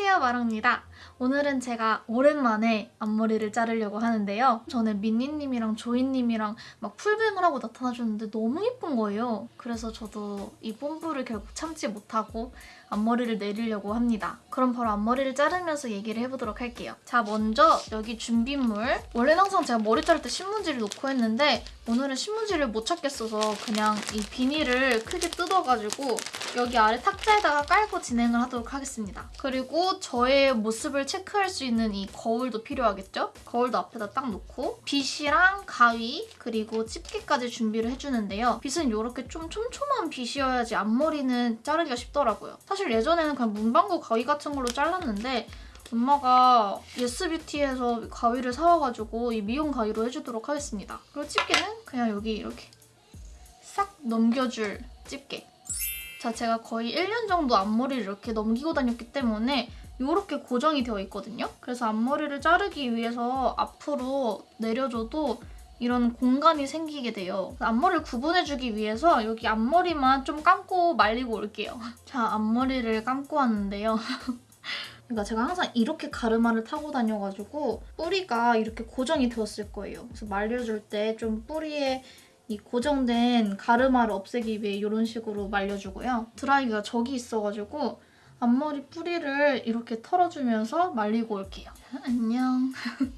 안녕하세요 마랑입니다. 오늘은 제가 오랜만에 앞머리를 자르려고 하는데요. 전에 민니님이랑 조이님이랑 막 풀뱅을 하고 나타나셨는데 너무 예쁜 거예요. 그래서 저도 이 뽐뿌를 결국 참지 못하고 앞머리를 내리려고 합니다. 그럼 바로 앞머리를 자르면서 얘기를 해보도록 할게요. 자 먼저 여기 준비물 원래는 항상 제가 머리 자를 때 신문지를 놓고 했는데 오늘은 신문지를 못 찾겠어서 그냥 이 비닐을 크게 뜯어가지고 여기 아래 탁자에다가 깔고 진행을 하도록 하겠습니다. 그리고 저의 모습 을 체크할 수 있는 이 거울도 필요하겠죠? 거울도 앞에다 딱 놓고 빗이랑 가위 그리고 집게까지 준비를 해주는데요. 빗은 이렇게 좀 촘촘한 빗이어야지 앞머리는 자르기가 쉽더라고요. 사실 예전에는 그냥 문방구 가위 같은 걸로 잘랐는데 엄마가 예스뷰티에서 가위를 사와가지고 이 미용 가위로 해주도록 하겠습니다. 그리고 집게는 그냥 여기 이렇게 싹 넘겨줄 집게. 자, 제가 거의 1년 정도 앞머리를 이렇게 넘기고 다녔기 때문에 이렇게 고정이 되어 있거든요. 그래서 앞머리를 자르기 위해서 앞으로 내려줘도 이런 공간이 생기게 돼요. 앞머리를 구분해주기 위해서 여기 앞머리만 좀 감고 말리고 올게요. 자, 앞머리를 감고 왔는데요. 그러니까 제가 항상 이렇게 가르마를 타고 다녀가지고 뿌리가 이렇게 고정이 되었을 거예요. 그래서 말려줄 때 좀 뿌리에 이 고정된 가르마를 없애기 위해 이런 식으로 말려주고요. 드라이기가 저기 있어가지고 앞머리 뿌리를 이렇게 털어주면서 말리고 올게요. 안녕.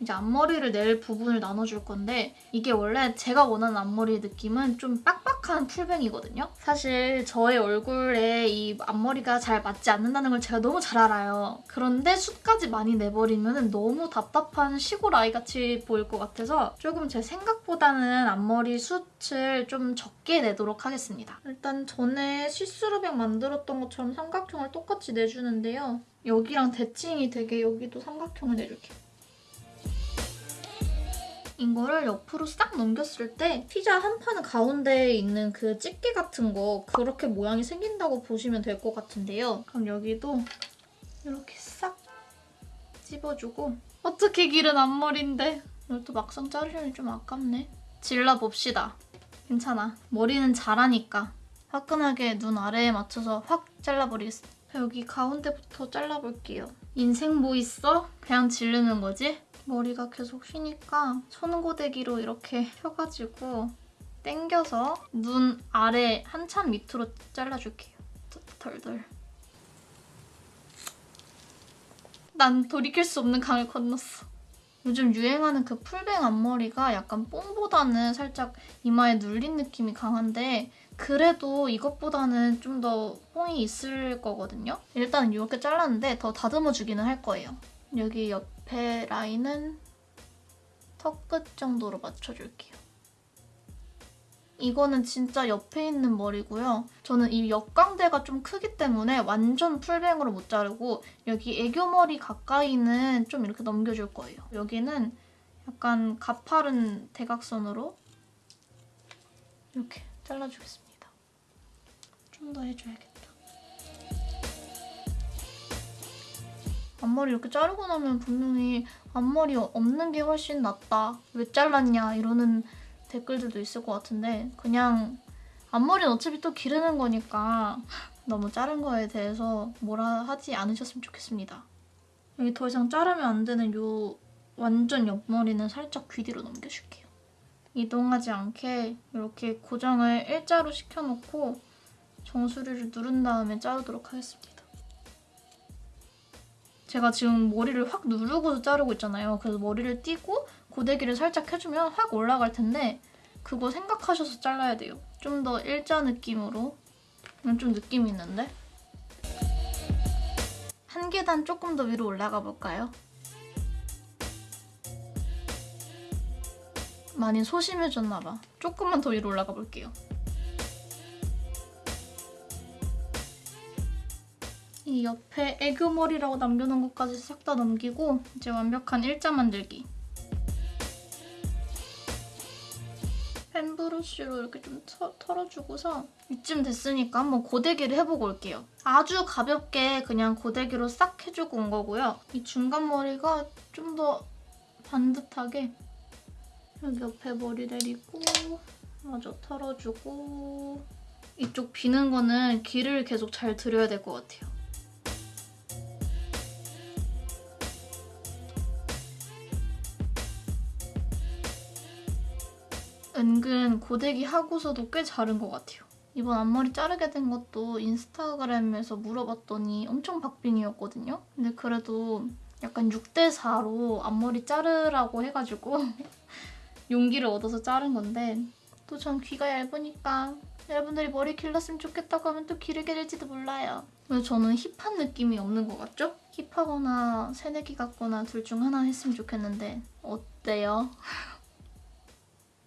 이제 앞머리를 낼 부분을 나눠줄 건데 이게 원래 제가 원하는 앞머리 느낌은 좀 빡 빡한 full bang이거든요. 사실 저의 얼굴에 이 앞머리가 잘 맞지 않는다는 걸 제가 너무 잘 알아요. 그런데 숱까지 많이 내버리면 너무 답답한 시골 아이같이 보일 것 같아서 조금 제 생각보다는 앞머리 숱을 좀 적게 내도록 하겠습니다. 일단 전에 see-through bang 만들었던 것처럼 삼각형을 똑같이 내주는데요. 여기랑 대칭이 되게 여기도 삼각형을 내줄게요. 이거를 옆으로 싹 넘겼을 때 피자 한 판 가운데에 있는 그 집게 같은 거 그렇게 모양이 생긴다고 보시면 될 것 같은데요. 그럼 여기도 이렇게 싹 찝어주고 어떻게 길은 앞머리인데 이것도 막상 자르려니 좀 아깝네. 질러봅시다. 괜찮아. 머리는 잘하니까. 화끈하게 눈 아래에 맞춰서 확 잘라버리겠습니다. 여기 가운데부터 잘라볼게요. 인생 뭐 있어? 그냥 지르는 거지? 머리가 계속 휘니까 손고데기로 이렇게 펴가지고 당겨서 눈 아래 한참 밑으로 잘라줄게요. 덜덜. 난 돌이킬 수 없는 강을 건넜어. 요즘 유행하는 그 풀뱅 앞머리가 약간 뽕보다는 살짝 이마에 눌린 느낌이 강한데 그래도 이것보다는 좀 더 뽕이 있을 거거든요. 일단 이렇게 잘랐는데 더 다듬어주기는 할 거예요. 여기 옆에 라인은 턱 끝 정도로 맞춰줄게요. 이거는 진짜 옆에 있는 머리고요. 저는 이 역광대가 좀 크기 때문에 완전 풀뱅으로 못 자르고 여기 애교머리 가까이는 좀 이렇게 넘겨줄 거예요. 여기는 약간 가파른 대각선으로 이렇게 잘라주겠습니다. 좀 더 해줘야겠다. 앞머리 이렇게 자르고 나면 분명히 앞머리 없는 게 훨씬 낫다. 왜 잘랐냐 이러는 댓글들도 있을 것 같은데 그냥 앞머리는 어차피 또 기르는 거니까 너무 자른 거에 대해서 뭐라 하지 않으셨으면 좋겠습니다. 여기 더 이상 자르면 안 되는 요 완전 옆머리는 살짝 귀 뒤로 넘겨줄게요. 이동하지 않게 이렇게 고정을 일자로 시켜놓고 정수리를 누른 다음에 자르도록 하겠습니다. 제가 지금 머리를 확 누르고서 자르고 있잖아요. 그래서 머리를 띄고 고데기를 살짝 해주면 확 올라갈 텐데 그거 생각하셔서 잘라야 돼요. 좀 더 일자 느낌으로. 좀 느낌이 있는데? 한 계단 조금 더 위로 올라가 볼까요? 많이 소심해졌나 봐. 조금만 더 위로 올라가 볼게요. 이 옆에 애교머리라고 남겨놓은 것까지 싹 다 넘기고 이제 완벽한 일자 만들기. 펜 브러쉬로 이렇게 좀 터, 털어주고서 이쯤 됐으니까 한번 고데기를 해보고 올게요. 아주 가볍게 그냥 고데기로 싹 해주고 온 거고요. 이 중간 머리가 좀 더 반듯하게 여기 옆에 머리 내리고 마저 털어주고 이쪽 비는 거는 길을 계속 잘 들여야 될 것 같아요. 은근 고데기 하고서도 꽤 자른 것 같아요. 이번 앞머리 자르게 된 것도 인스타그램에서 물어봤더니 엄청 박빙이었거든요. 근데 그래도 약간 6대4로 앞머리 자르라고 해가지고 용기를 얻어서 자른 건데 또 전 귀가 얇으니까 여러분들이 머리 길렀으면 좋겠다고 하면 또 기르게 될지도 몰라요. 왜 저는 힙한 느낌이 없는 것 같죠? 힙하거나 새내기 같거나 둘 중 하나 했으면 좋겠는데 어때요?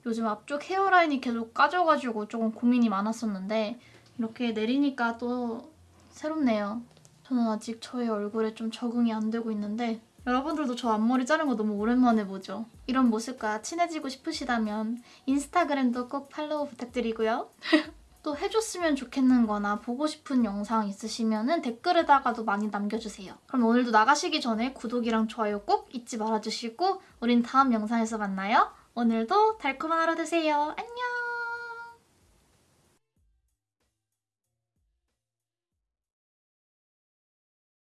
요즘 앞쪽 헤어라인이 계속 까져가지고 조금 고민이 많았었는데 이렇게 내리니까 또 새롭네요. 저는 아직 저의 얼굴에 좀 적응이 안 되고 있는데 여러분들도 저 앞머리 자른 거 너무 오랜만에 보죠? 이런 모습과 친해지고 싶으시다면 인스타그램도 꼭 팔로우 부탁드리고요. 또 해줬으면 좋겠는 거나 보고 싶은 영상 있으시면 댓글에다가도 많이 남겨주세요. 그럼 오늘도 나가시기 전에 구독이랑 좋아요 꼭 잊지 말아주시고 우린 다음 영상에서 만나요. 오늘도 달콤한 하루 되세요. 안녕!